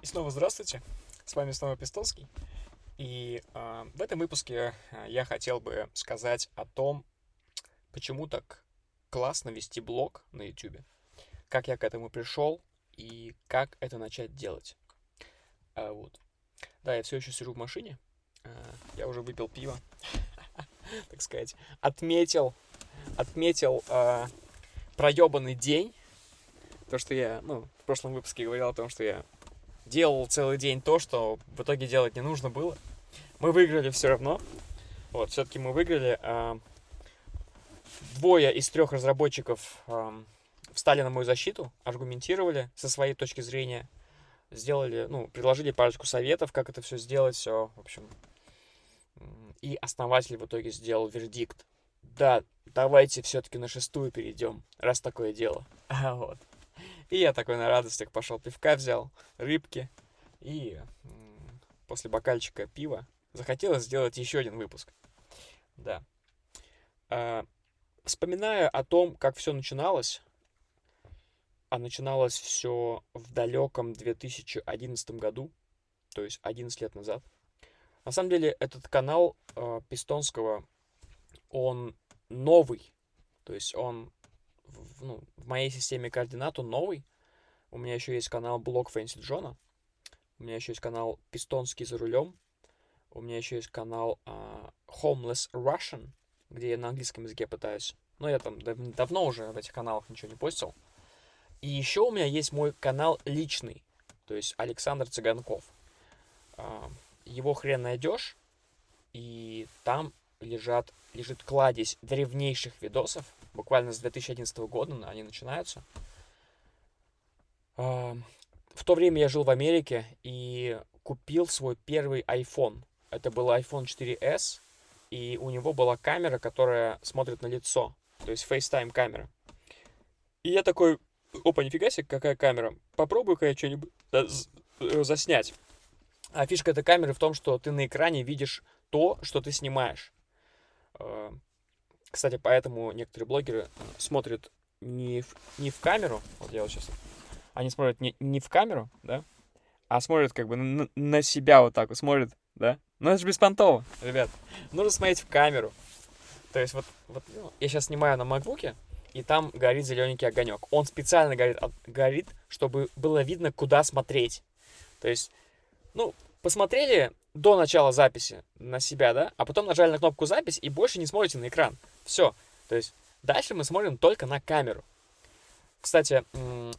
И снова здравствуйте, с вами снова Пистолский. И э, в этом выпуске я хотел бы сказать о том, почему так классно вести блог на YouTube, как я к этому пришел и как это начать делать. А, вот. Да, я все еще сижу в машине, а, я уже выпил пиво, так сказать, отметил, отметил проебанный день, то, что я, ну, в прошлом выпуске говорил о том, что я делал целый день то, что в итоге делать не нужно было. Мы выиграли все равно. Вот, все-таки мы выиграли. А, двое из трех разработчиков а, встали на мою защиту, аргументировали со своей точки зрения, сделали, ну, предложили парочку советов, как это все сделать, все, в общем. И основатель в итоге сделал вердикт. Да, давайте все-таки на шестую перейдем, раз такое дело. Вот. И я такой на радостях пошел пивка взял, рыбки. И после бокальчика пива захотелось сделать еще один выпуск. Да. А, вспоминая о том, как все начиналось, а начиналось все в далеком 2011 году, то есть 11 лет назад. На самом деле этот канал э, Пистонского, он новый, то есть он в, ну, в моей системе координат он новый. У меня еще есть канал блог Фэнси Джона. У меня еще есть канал Пистонский за рулем. У меня еще есть канал uh, Homeless Russian, где я на английском языке пытаюсь. Но я там дав давно уже в этих каналах ничего не постил. И еще у меня есть мой канал личный, то есть Александр Цыганков. Uh, его хрен найдешь, и там лежат, лежит кладезь древнейших видосов, буквально с 2011 года они начинаются. В то время я жил в Америке и купил свой первый iPhone. Это был iPhone 4s, и у него была камера, которая смотрит на лицо, то есть FaceTime камера. И я такой, опа, нифига себе, какая камера. Попробую-ка я что-нибудь э, заснять. А фишка этой камеры в том, что ты на экране видишь то, что ты снимаешь. Э, кстати, поэтому некоторые блогеры смотрят не в, не в камеру, вот я вот сейчас, они смотрят не, не в камеру, да, а смотрят как бы на, на себя вот так вот, смотрят, да. Но это же беспонтово, ребят. Нужно смотреть в камеру. То есть вот, вот ну, я сейчас снимаю на макбуке, и там горит зелененький огонек. Он специально горит, горит, чтобы было видно, куда смотреть. То есть, ну, посмотрели до начала записи на себя, да, а потом нажали на кнопку запись и больше не смотрите на экран. Все. То есть дальше мы смотрим только на камеру. Кстати,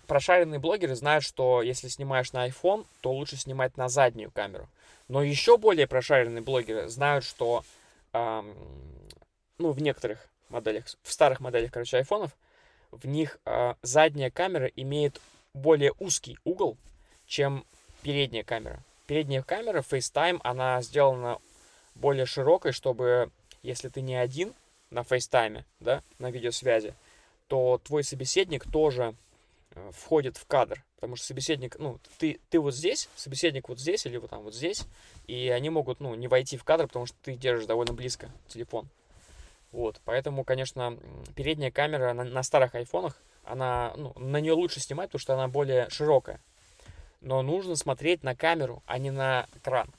прошаренные блогеры знают, что если снимаешь на iPhone, то лучше снимать на заднюю камеру. Но еще более прошаренные блогеры знают, что эм, ну, в некоторых моделях, в старых моделях, короче, айфонов, в них э, задняя камера имеет более узкий угол, чем передняя камера. Передняя камера FaceTime, она сделана более широкой, чтобы, если ты не один на FaceTime, да, на видеосвязи, то твой собеседник тоже э, входит в кадр. Потому что собеседник, ну, ты, ты вот здесь, собеседник вот здесь или вот там вот здесь, и они могут, ну, не войти в кадр, потому что ты держишь довольно близко телефон. Вот, поэтому, конечно, передняя камера на, на старых айфонах, она, ну, на нее лучше снимать, потому что она более широкая но нужно смотреть на камеру, а не на экран.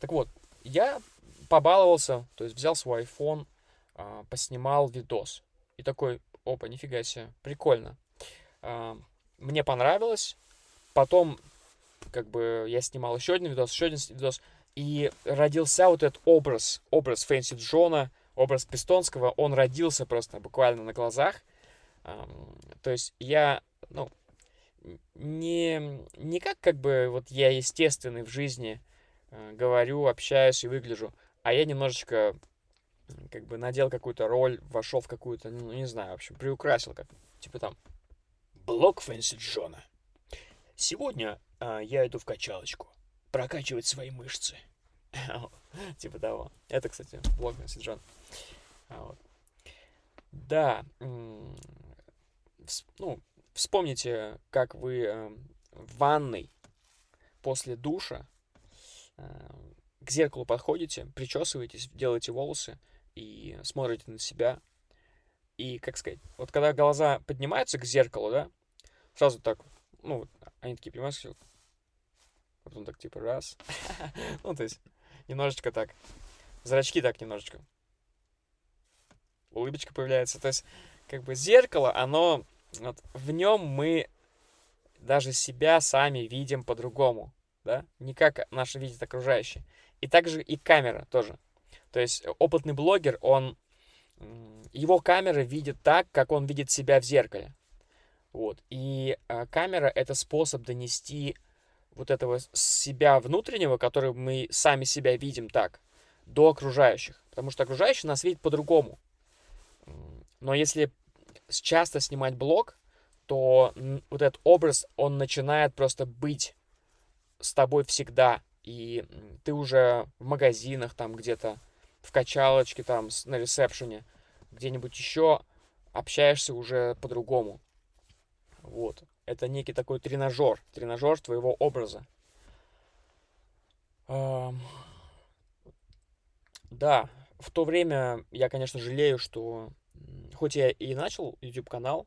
Так вот, я побаловался, то есть взял свой iPhone, а, поснимал видос. И такой, опа, нифига себе, прикольно. А, мне понравилось. Потом, как бы, я снимал еще один видос, еще один видос. И родился вот этот образ, образ Фэнси Джона, образ Пистонского. Он родился просто буквально на глазах. То есть я, ну, не, не как как бы вот я естественный в жизни э, говорю, общаюсь и выгляжу, а я немножечко как бы надел какую-то роль, вошел в какую-то, ну, не знаю, в общем, приукрасил как, типа там, блок Фэнси Джона. Сегодня э, я иду в качалочку, прокачивать свои мышцы. типа того. Это, кстати, блок Фэнси Джона. А да, ну, Вспомните, как вы эм, в ванной после душа э, к зеркалу подходите, причесываетесь, делаете волосы и смотрите на себя. И, как сказать, вот когда глаза поднимаются к зеркалу, да, сразу так, ну, они такие, понимаете, потом так типа раз. ну, то есть немножечко так. Зрачки так немножечко. Улыбочка появляется. То есть, как бы зеркало, оно... Вот, в нем мы даже себя сами видим по-другому, да? Не как наши видят окружающие. И также и камера тоже. То есть опытный блогер, он... Его камера видит так, как он видит себя в зеркале. Вот. И а, камера — это способ донести вот этого себя внутреннего, который мы сами себя видим так, до окружающих. Потому что окружающие нас видят по-другому. Но если часто снимать блог, то вот этот образ, он начинает просто быть с тобой всегда. И ты уже в магазинах там где-то, в качалочке там на ресепшене, где-нибудь еще общаешься уже по-другому. Вот. Это некий такой тренажер, тренажер твоего образа. Да, в то время я, конечно, жалею, что хоть я и начал YouTube-канал,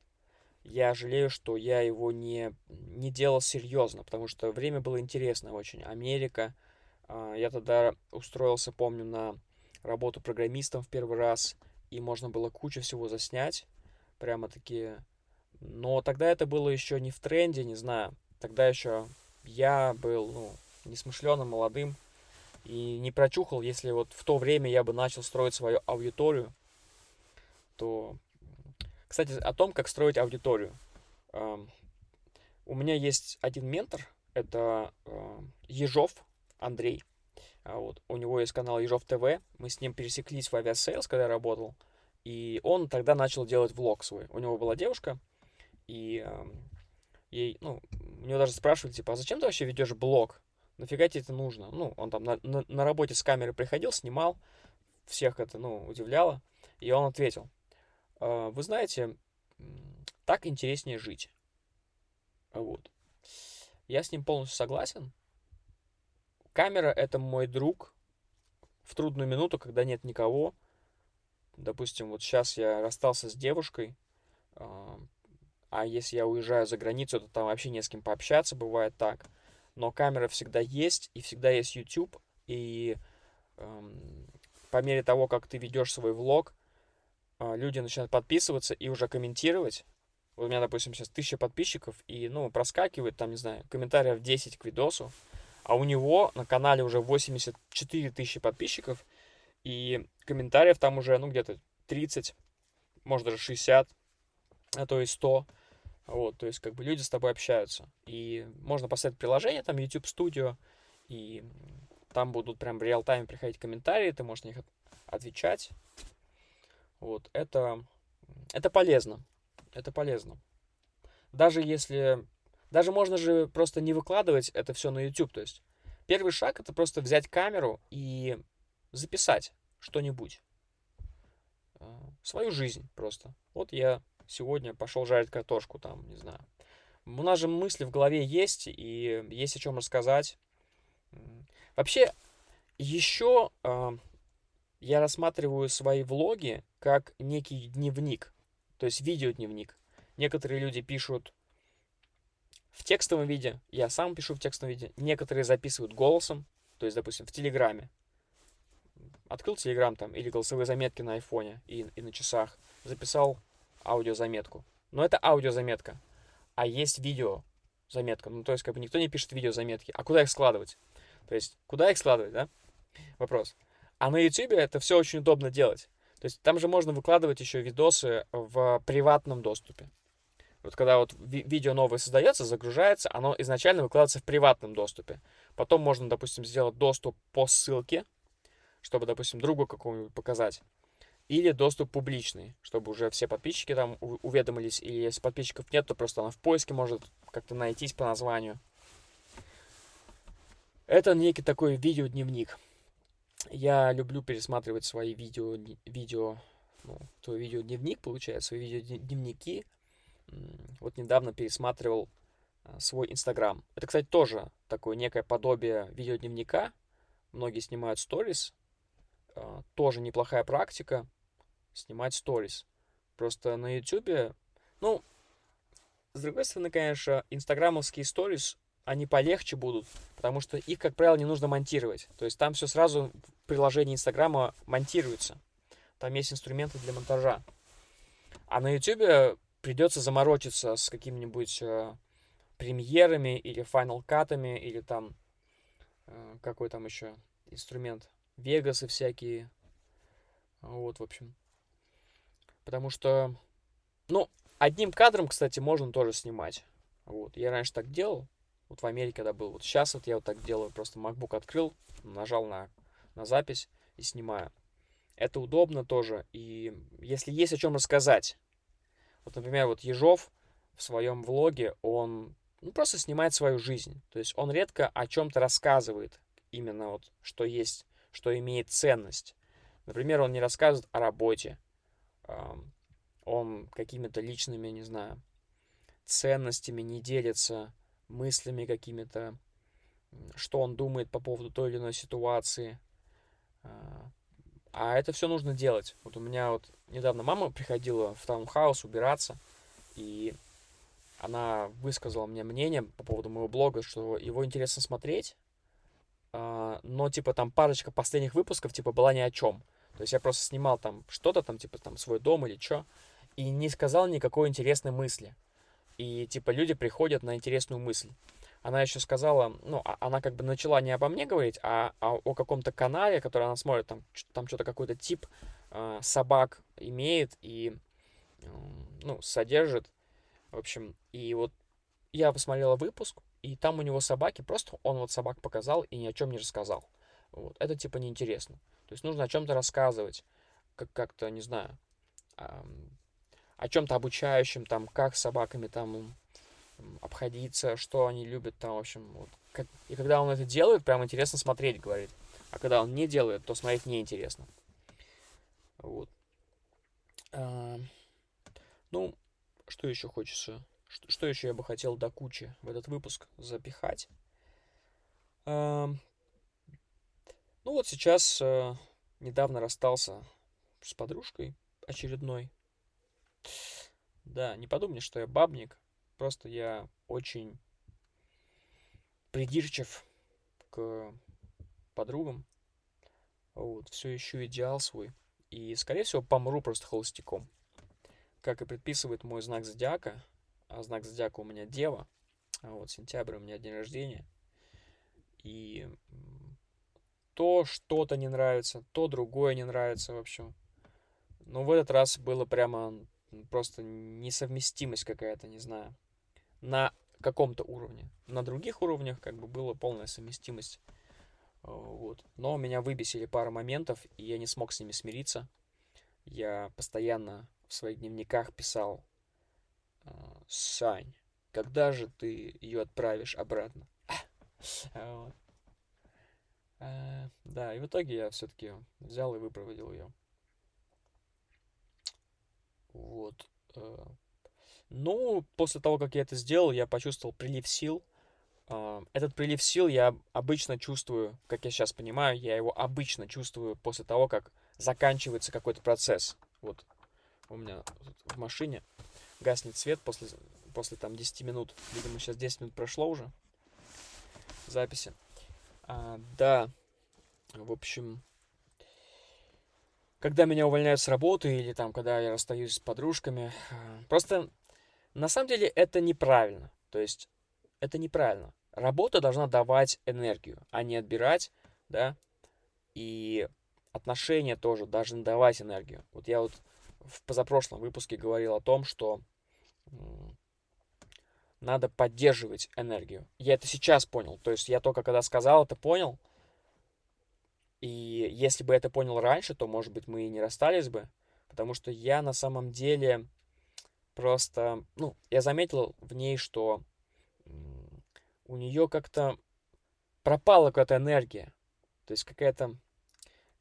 я жалею, что я его не, не делал серьезно, потому что время было интересно очень. Америка. А, я тогда устроился, помню, на работу программистом в первый раз, и можно было кучу всего заснять. Прямо-таки но тогда это было еще не в тренде, не знаю. Тогда еще я был, ну, несмышленым, молодым. И не прочухал, если вот в то время я бы начал строить свою аудиторию, то... Кстати, о том, как строить аудиторию. У меня есть один ментор, это Ежов Андрей. А вот. У него есть канал Ежов ТВ. Мы с ним пересеклись в Aviasales, когда я работал. И он тогда начал делать влог свой. У него была девушка, и э, ей, ну, у него даже спрашивали, типа, а зачем ты вообще ведешь блог? Нафига тебе это нужно? Ну, он там на, на, на работе с камерой приходил, снимал, всех это, ну, удивляло. И он ответил, э, вы знаете, так интереснее жить. Вот. Я с ним полностью согласен. Камера — это мой друг в трудную минуту, когда нет никого. Допустим, вот сейчас я расстался с девушкой, а если я уезжаю за границу, то там вообще не с кем пообщаться, бывает так. Но камера всегда есть, и всегда есть YouTube, и эм, по мере того, как ты ведешь свой влог, люди начинают подписываться и уже комментировать. Вот у меня, допустим, сейчас тысяча подписчиков, и, ну, проскакивает там, не знаю, комментариев 10 к видосу, а у него на канале уже 84 тысячи подписчиков, и комментариев там уже, ну, где-то 30, может, даже 60, а то и 100. Вот, то есть, как бы люди с тобой общаются. И можно поставить приложение, там, YouTube Studio, и там будут прям в реал-тайме приходить комментарии, ты можешь на них отвечать. Вот, это, это полезно. Это полезно. Даже если... Даже можно же просто не выкладывать это все на YouTube. То есть, первый шаг — это просто взять камеру и записать что-нибудь. А, свою жизнь просто. Вот я сегодня пошел жарить картошку, там, не знаю. У нас же мысли в голове есть, и есть о чем рассказать. Вообще, еще э, я рассматриваю свои влоги как некий дневник, то есть видеодневник. Некоторые люди пишут в текстовом виде, я сам пишу в текстовом виде, некоторые записывают голосом, то есть, допустим, в Телеграме. Открыл Телеграм там или голосовые заметки на айфоне и, и на часах, записал аудиозаметку. Но это аудиозаметка. А есть видеозаметка. Ну, то есть, как бы никто не пишет видеозаметки. А куда их складывать? То есть, куда их складывать, да? Вопрос. А на YouTube это все очень удобно делать. То есть, там же можно выкладывать еще видосы в приватном доступе. Вот когда вот ви видео новое создается, загружается, оно изначально выкладывается в приватном доступе. Потом можно, допустим, сделать доступ по ссылке, чтобы, допустим, другу какому-нибудь показать или доступ публичный, чтобы уже все подписчики там уведомились, или если подписчиков нет, то просто она в поиске может как-то найтись по названию. Это некий такой видеодневник. Я люблю пересматривать свои видео, видео, ну, твой видеодневник, получается, свои видеодневники. Вот недавно пересматривал а, свой Инстаграм. Это, кстати, тоже такое некое подобие видеодневника. Многие снимают сторис. А, тоже неплохая практика снимать сторис. Просто на YouTube, ну, с другой стороны, конечно, инстаграмовские сторис они полегче будут, потому что их, как правило, не нужно монтировать. То есть там все сразу в приложении Инстаграма монтируется. Там есть инструменты для монтажа. А на Ютубе придется заморочиться с какими-нибудь э, премьерами или финал катами или там э, какой там еще инструмент вегасы всякие вот в общем потому что ну одним кадром кстати можно тоже снимать вот я раньше так делал вот в Америке когда был вот сейчас вот я вот так делаю просто MacBook открыл нажал на на запись и снимаю это удобно тоже и если есть о чем рассказать вот, например, вот Ежов в своем влоге, он ну, просто снимает свою жизнь. То есть он редко о чем-то рассказывает, именно вот, что есть, что имеет ценность. Например, он не рассказывает о работе. Он какими-то личными, не знаю, ценностями не делится, мыслями какими-то, что он думает по поводу той или иной ситуации. А, а это все нужно делать. Вот у меня вот недавно мама приходила в таунхаус убираться, и она высказала мне мнение по поводу моего блога, что его интересно смотреть, а, но, типа, там парочка последних выпусков, типа, была ни о чем. То есть я просто снимал там что-то, там, типа, там, свой дом или что, и не сказал никакой интересной мысли. И, типа, люди приходят на интересную мысль она еще сказала, ну, а, она как бы начала не обо мне говорить, а, а о каком-то канале, который она смотрит, там, там что-то какой-то тип э, собак имеет и, э, ну, содержит, в общем, и вот я посмотрела выпуск, и там у него собаки, просто он вот собак показал и ни о чем не рассказал. Вот. Это типа неинтересно. То есть нужно о чем-то рассказывать, как- как-то, не знаю, о чем-то обучающем, там, как с собаками там обходиться, что они любят там, в общем, вот. И когда он это делает, прям интересно смотреть, говорит. А когда он не делает, то смотреть неинтересно. Вот. А, ну, что еще хочется? Что, что еще я бы хотел до кучи в этот выпуск запихать? А, ну вот сейчас а, недавно расстался с подружкой очередной. Да, не подумай, что я бабник. Просто я очень придирчив к подругам. Вот, все ищу идеал свой. И, скорее всего, помру просто холостяком. Как и предписывает мой знак зодиака. А знак зодиака у меня Дева. А вот сентябрь у меня день рождения. И то что-то не нравится, то другое не нравится, в общем. Но в этот раз было прямо просто несовместимость какая-то, не знаю на каком-то уровне. На других уровнях как бы была полная совместимость. Э, вот. Но меня выбесили пара моментов, и я не смог с ними смириться. Я постоянно в своих дневниках писал э, «Сань, когда же ты ее отправишь обратно?» вот. Э, да, и в итоге я все-таки взял и выпроводил ее. Вот. Ну, после того, как я это сделал, я почувствовал прилив сил. А, этот прилив сил я обычно чувствую, как я сейчас понимаю, я его обычно чувствую после того, как заканчивается какой-то процесс. Вот у меня в машине гаснет свет после, после там 10 минут. Видимо, сейчас 10 минут прошло уже записи. А, да, в общем, когда меня увольняют с работы или там, когда я расстаюсь с подружками, а, просто на самом деле это неправильно. То есть это неправильно. Работа должна давать энергию, а не отбирать, да. И отношения тоже должны давать энергию. Вот я вот в позапрошлом выпуске говорил о том, что надо поддерживать энергию. Я это сейчас понял. То есть я только когда сказал это понял. И если бы это понял раньше, то, может быть, мы и не расстались бы. Потому что я на самом деле Просто, ну, я заметил в ней, что у нее как-то пропала какая-то энергия. То есть какая-то,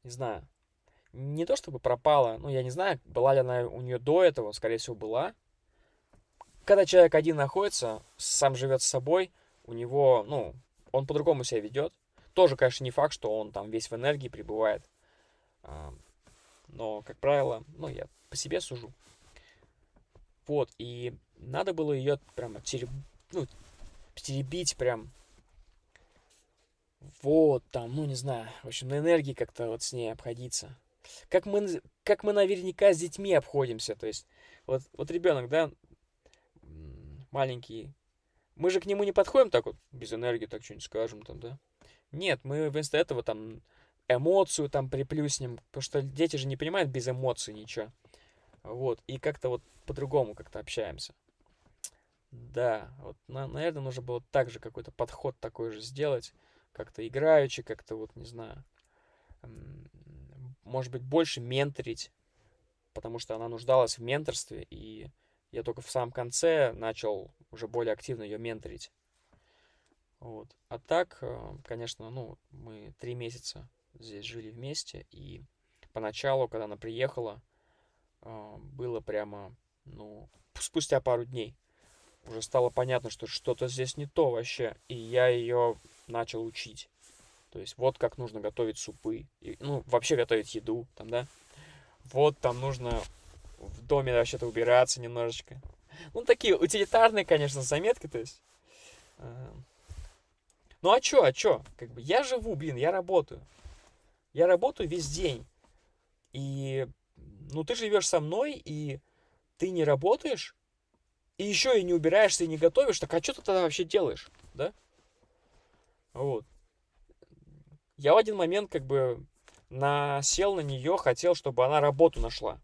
не знаю, не то чтобы пропала, ну, я не знаю, была ли она у нее до этого, скорее всего, была. Когда человек один находится, сам живет с собой, у него, ну, он по-другому себя ведет. Тоже, конечно, не факт, что он там весь в энергии пребывает. Но, как правило, ну, я по себе сужу. Вот, и надо было ее прямо тереб... ну, теребить прям. Вот, там, ну, не знаю, в общем, на энергии как-то вот с ней обходиться. Как мы, как мы наверняка с детьми обходимся, то есть, вот, вот ребенок, да, маленький, мы же к нему не подходим так вот, без энергии, так что-нибудь скажем там, да? Нет, мы вместо этого там эмоцию там приплюснем, потому что дети же не понимают без эмоций ничего. Вот, и как-то вот по-другому как-то общаемся. Да, вот, на, наверное, нужно было также какой-то подход такой же сделать, как-то играючи, как-то вот, не знаю, может быть, больше менторить, потому что она нуждалась в менторстве, и я только в самом конце начал уже более активно ее менторить. Вот. А так, э, конечно, ну, мы три месяца здесь жили вместе, и поначалу, когда она приехала, э, было прямо, ну, спустя пару дней уже стало понятно, что что-то здесь не то вообще, и я ее начал учить. То есть вот как нужно готовить супы, и, ну, вообще готовить еду, там, да. Вот там нужно в доме вообще-то убираться немножечко. Ну, такие утилитарные, конечно, заметки, то есть. Э, ну, а чё, а чё? Как бы я живу, блин, я работаю. Я работаю весь день. И, ну, ты живешь со мной, и ты не работаешь, и еще и не убираешься, и не готовишь, так а что ты тогда вообще делаешь, да? Вот. Я в один момент как бы насел на нее, хотел, чтобы она работу нашла.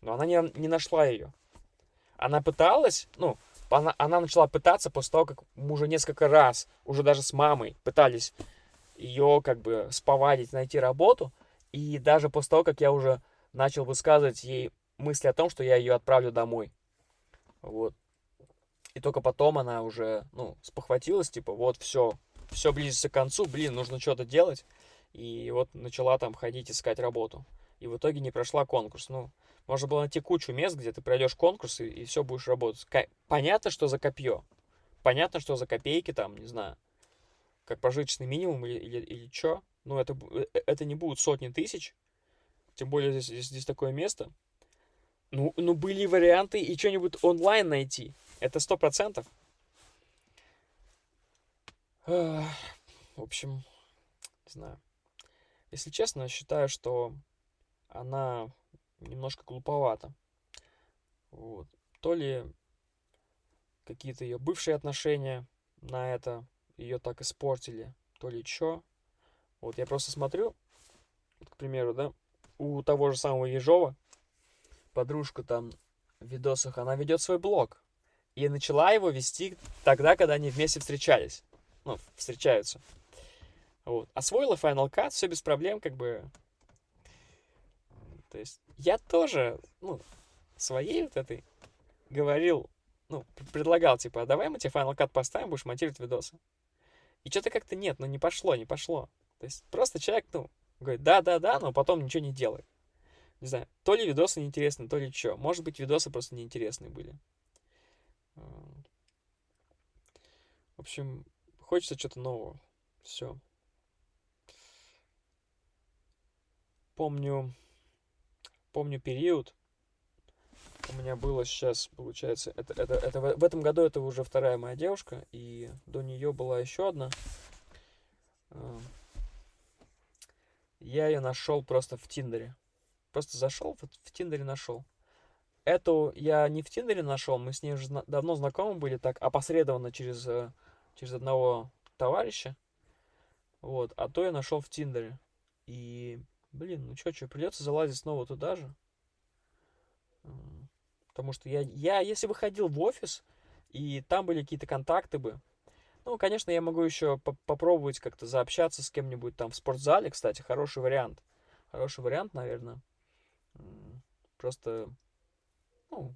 Но она не, не нашла ее. Она пыталась, ну, она, она начала пытаться после того, как мы уже несколько раз, уже даже с мамой, пытались ее как бы сповадить, найти работу. И даже после того, как я уже начал высказывать ей мысли о том, что я ее отправлю домой. Вот. И только потом она уже, ну, спохватилась, типа, вот, все, все близится к концу, блин, нужно что-то делать. И вот начала там ходить искать работу. И в итоге не прошла конкурс. Ну, можно было найти кучу мест, где ты пройдешь конкурс и, и все будешь работать. Понятно, что за копье. Понятно, что за копейки там, не знаю как прожиточный минимум или, или, или что. Ну, это, э, это не будут сотни тысяч. Тем более здесь, здесь, здесь такое место. Ну, ну, были варианты и что-нибудь онлайн найти. Это сто процентов. В общем, не знаю. Если честно, считаю, что она немножко глуповата. Вот. То ли какие-то ее бывшие отношения на это ее так испортили, то ли что. Вот я просто смотрю, вот, к примеру, да, у того же самого Ежова, подружка там в видосах, она ведет свой блог. И начала его вести тогда, когда они вместе встречались. Ну, встречаются. Вот. Освоила Final Cut, все без проблем, как бы. То есть я тоже, ну, своей вот этой говорил, ну, предлагал, типа, а давай мы тебе Final Cut поставим, будешь монтировать видосы. И что-то как-то нет, ну не пошло, не пошло. То есть просто человек, ну, говорит, да-да-да, но потом ничего не делает. Не знаю, то ли видосы неинтересны, то ли что. Может быть, видосы просто неинтересные были. В общем, хочется что-то нового. Все. Помню, помню период, у меня было сейчас, получается, это, это, это в, этом году это уже вторая моя девушка, и до нее была еще одна. А, я ее нашел просто в Тиндере. Просто зашел, в, в Тиндере нашел. Эту я не в Тиндере нашел, мы с ней уже давно знакомы были, так опосредованно через, э, через одного товарища. Вот, а то я нашел в Тиндере. И, блин, ну что, что, придется залазить снова туда же. Потому что я, я, если бы ходил в офис, и там были какие-то контакты бы, ну, конечно, я могу еще по попробовать как-то заобщаться с кем-нибудь там в спортзале, кстати, хороший вариант. Хороший вариант, наверное. Просто, ну,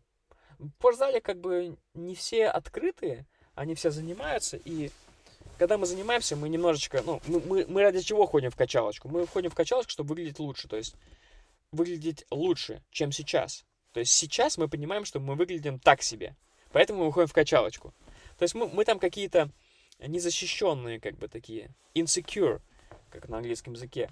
в спортзале как бы не все открытые, они все занимаются, и когда мы занимаемся, мы немножечко, ну, мы, мы, мы ради чего ходим в качалочку? Мы ходим в качалочку, чтобы выглядеть лучше, то есть выглядеть лучше, чем сейчас. То есть сейчас мы понимаем, что мы выглядим так себе. Поэтому мы уходим в качалочку. То есть мы, мы там какие-то незащищенные, как бы такие, insecure, как на английском языке.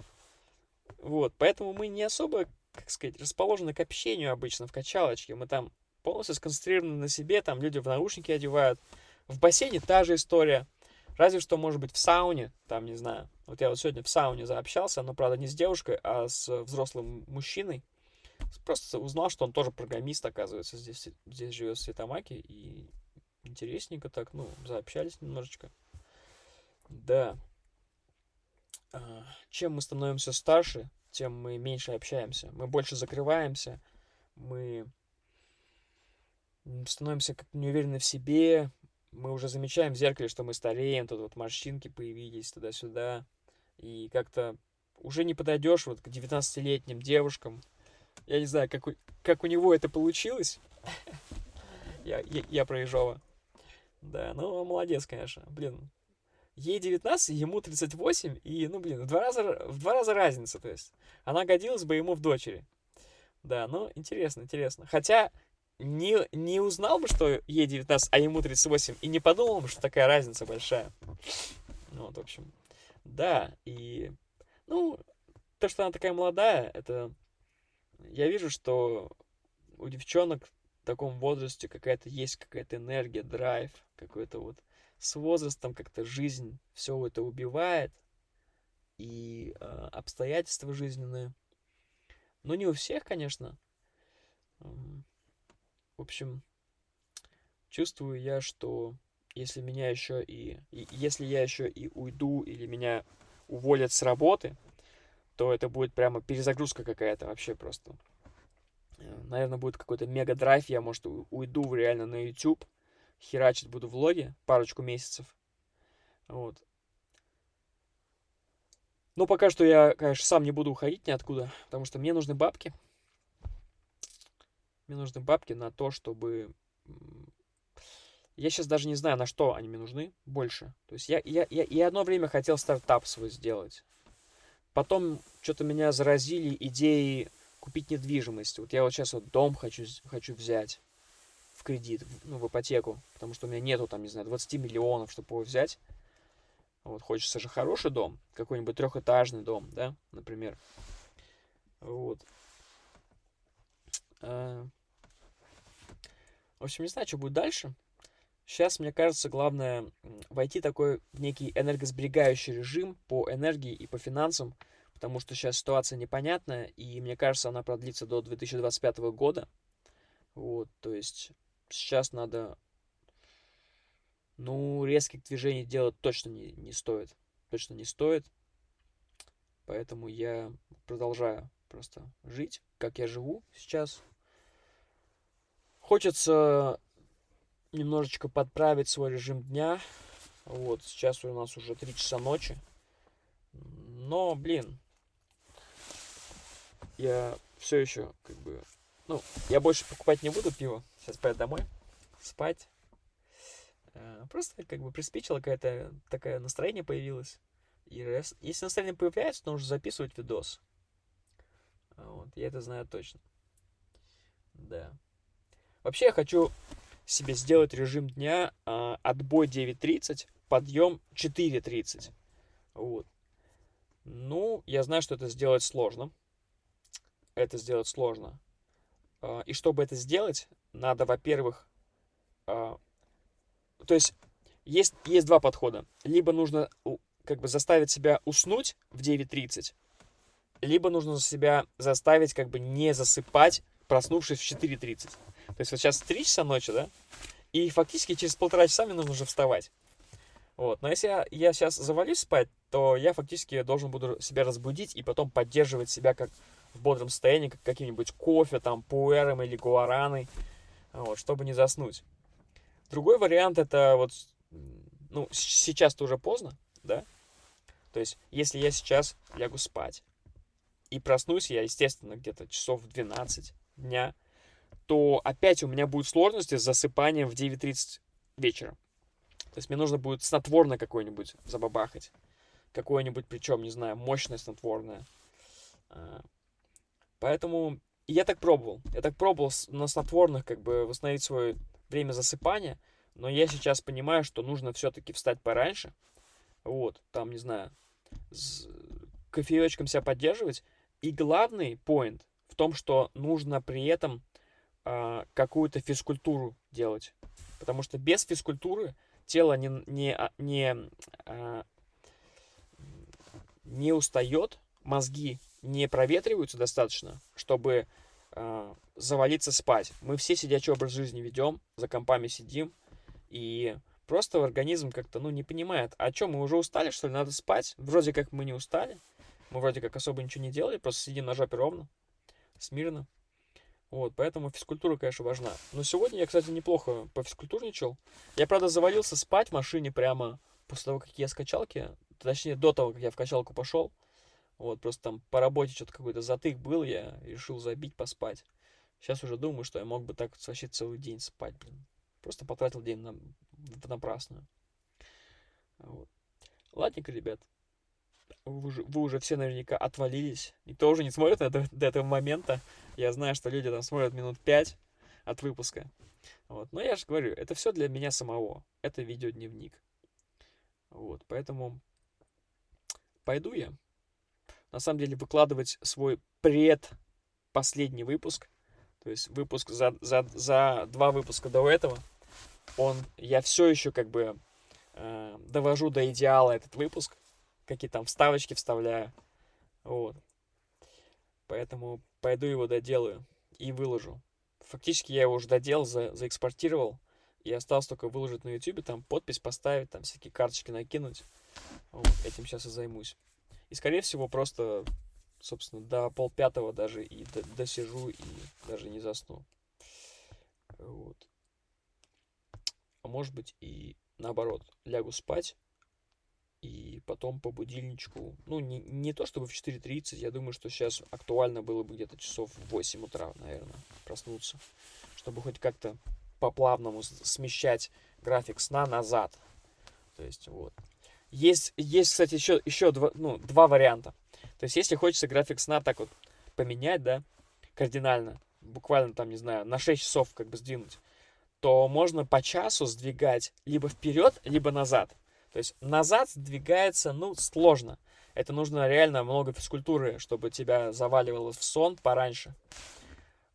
Вот, поэтому мы не особо, как сказать, расположены к общению обычно в качалочке. Мы там полностью сконцентрированы на себе, там люди в наушники одевают, В бассейне та же история. Разве что, может быть, в сауне, там, не знаю. Вот я вот сегодня в сауне заобщался, но, правда, не с девушкой, а с взрослым мужчиной. Просто узнал, что он тоже программист, оказывается, здесь, здесь живет в Светомаке. И интересненько так, ну, заобщались немножечко. Да. А, чем мы становимся старше, тем мы меньше общаемся. Мы больше закрываемся, мы становимся как неуверены в себе, мы уже замечаем в зеркале, что мы стареем, тут вот морщинки появились туда-сюда, и как-то уже не подойдешь вот к 19-летним девушкам. Я не знаю, как у, как у него это получилось. я, я, я про. Да, ну, молодец, конечно. Блин, ей 19, ему 38, и, ну, блин, в два раза, в два раза разница, то есть. Она годилась бы ему в дочери. Да, ну, интересно, интересно. Хотя, не, не узнал бы, что ей 19, а ему 38, и не подумал бы, что такая разница большая. Ну, вот, в общем, да, и, ну, то, что она такая молодая, это, я вижу, что у девчонок в таком возрасте какая-то есть какая-то энергия, драйв, какой-то вот с возрастом как-то жизнь все это убивает, и э, обстоятельства жизненные. Ну, не у всех, конечно. В общем, чувствую я, что если меня еще и, и если я еще и уйду или меня уволят с работы, то это будет прямо перезагрузка какая-то вообще просто. Э, Наверное, будет какой-то мега-драйв, я, может, уйду реально на YouTube, херачить буду влоги парочку месяцев. Вот. Но пока что я, конечно, сам не буду уходить ниоткуда, потому что мне нужны бабки. Мне нужны бабки на то, чтобы... Я сейчас даже не знаю, на что они мне нужны больше. То есть я, я, я, я одно время хотел стартап свой сделать. Потом что-то меня заразили идеи купить недвижимость. Вот я вот сейчас вот дом хочу, хочу взять в кредит, ну, в ипотеку, потому что у меня нету там, не знаю, 20 миллионов, чтобы его взять. Вот хочется же хороший дом, какой-нибудь трехэтажный дом, да, например. Вот. А, в общем, не знаю, что будет дальше. Сейчас, мне кажется, главное войти такой в некий энергосберегающий режим по энергии и по финансам, потому что сейчас ситуация непонятная, и мне кажется, она продлится до 2025 года. Вот, то есть сейчас надо, ну, резких движений делать точно не, не стоит. Точно не стоит. Поэтому я продолжаю просто жить, как я живу сейчас. Хочется немножечко подправить свой режим дня. Вот, сейчас у нас уже 3 часа ночи. Но, блин, я все еще, как бы, ну, я больше покупать не буду пиво. Сейчас поеду домой, спать. Э, просто, как бы, приспичило какое-то такое настроение появилось. И если настроение появляется, то нужно записывать видос. Вот, я это знаю точно. Да. Вообще я хочу себе сделать режим дня э, отбой 9.30, подъем 4.30. Вот. Ну, я знаю, что это сделать сложно. Это сделать сложно. Э, и чтобы это сделать, надо, во-первых, э, то есть есть, есть два подхода. Либо нужно как бы заставить себя уснуть в 9.30, либо нужно себя заставить как бы не засыпать, проснувшись в 4.30. То есть вот сейчас 3 часа ночи, да? И фактически через полтора часа мне нужно уже вставать. Вот. Но если я, я сейчас завалюсь спать, то я фактически должен буду себя разбудить и потом поддерживать себя как в бодром состоянии, как каким-нибудь кофе, там, пуэром или гуараной, вот, чтобы не заснуть. Другой вариант это вот, ну, сейчас-то уже поздно, да? То есть, если я сейчас лягу спать и проснусь я, естественно, где-то часов в 12 дня, то опять у меня будут сложности с засыпанием в 9.30 вечера. То есть мне нужно будет снотворное какое-нибудь забабахать. Какое-нибудь, причем, не знаю, мощное снотворное. А, поэтому я так пробовал. Я так пробовал на снотворных как бы восстановить свое время засыпания. Но я сейчас понимаю, что нужно все-таки встать пораньше. Вот, там, не знаю, с кофеечком себя поддерживать. И главный поинт в том, что нужно при этом а, какую-то физкультуру делать. Потому что без физкультуры тело не, не, а, не, а, не устает, мозги не проветриваются достаточно, чтобы э, завалиться спать. Мы все сидячий образ жизни ведем, за компами сидим, и просто организм как-то, ну, не понимает, а что, мы уже устали, что ли, надо спать? Вроде как мы не устали, мы вроде как особо ничего не делали, просто сидим на жопе ровно, смирно. Вот, поэтому физкультура, конечно, важна. Но сегодня я, кстати, неплохо пофизкультурничал. Я, правда, завалился спать в машине прямо после того, как я с качалки, точнее, до того, как я в качалку пошел. Вот, просто там по работе что-то какой-то затык был, я решил забить, поспать. Сейчас уже думаю, что я мог бы так вообще целый день спать, блин. Просто потратил день на, напрасную. Вот. Ладненько, ребят. Вы уже, вы уже все наверняка отвалились. Никто уже не смотрит до, до этого момента. Я знаю, что люди там смотрят минут пять от выпуска. Вот. Но я же говорю, это все для меня самого. Это видеодневник. Вот, поэтому пойду я. На самом деле выкладывать свой предпоследний выпуск, то есть выпуск за, за, за два выпуска до этого, он, я все еще как бы э, довожу до идеала этот выпуск, какие там вставочки вставляю, вот. Поэтому пойду его доделаю и выложу. Фактически я его уже доделал, за, заэкспортировал, и осталось только выложить на YouTube, там подпись поставить, там всякие карточки накинуть. Вот, этим сейчас и займусь. И, скорее всего, просто, собственно, до полпятого даже и досижу, и даже не засну. Вот. А может быть и наоборот, лягу спать, и потом по будильничку, ну, не, не то чтобы в 4.30, я думаю, что сейчас актуально было бы где-то часов в 8 утра, наверное, проснуться, чтобы хоть как-то по-плавному смещать график сна назад. То есть, вот. Есть, есть кстати, еще, еще два, ну, два варианта. То есть, если хочется график сна так вот поменять, да, кардинально, буквально там, не знаю, на 6 часов как бы сдвинуть, то можно по часу сдвигать либо вперед, либо назад. То есть назад сдвигается, ну, сложно. Это нужно реально много физкультуры, чтобы тебя заваливало в сон пораньше.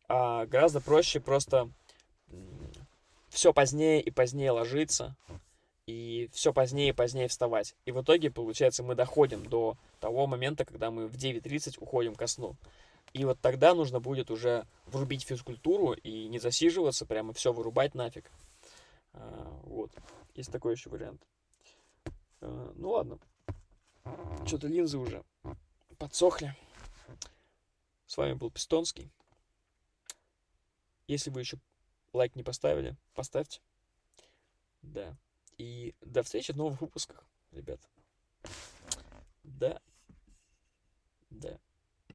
А гораздо проще просто все позднее и позднее ложиться, и все позднее и позднее вставать. И в итоге, получается, мы доходим до того момента, когда мы в 9.30 уходим ко сну. И вот тогда нужно будет уже врубить физкультуру и не засиживаться, прямо все вырубать нафиг. А, вот. Есть такой еще вариант. Э, ну ладно. Что-то линзы уже подсохли. С вами был Пистонский. Если вы еще лайк не поставили, поставьте. Да. И до встречи в новых выпусках, ребят. Да. Да.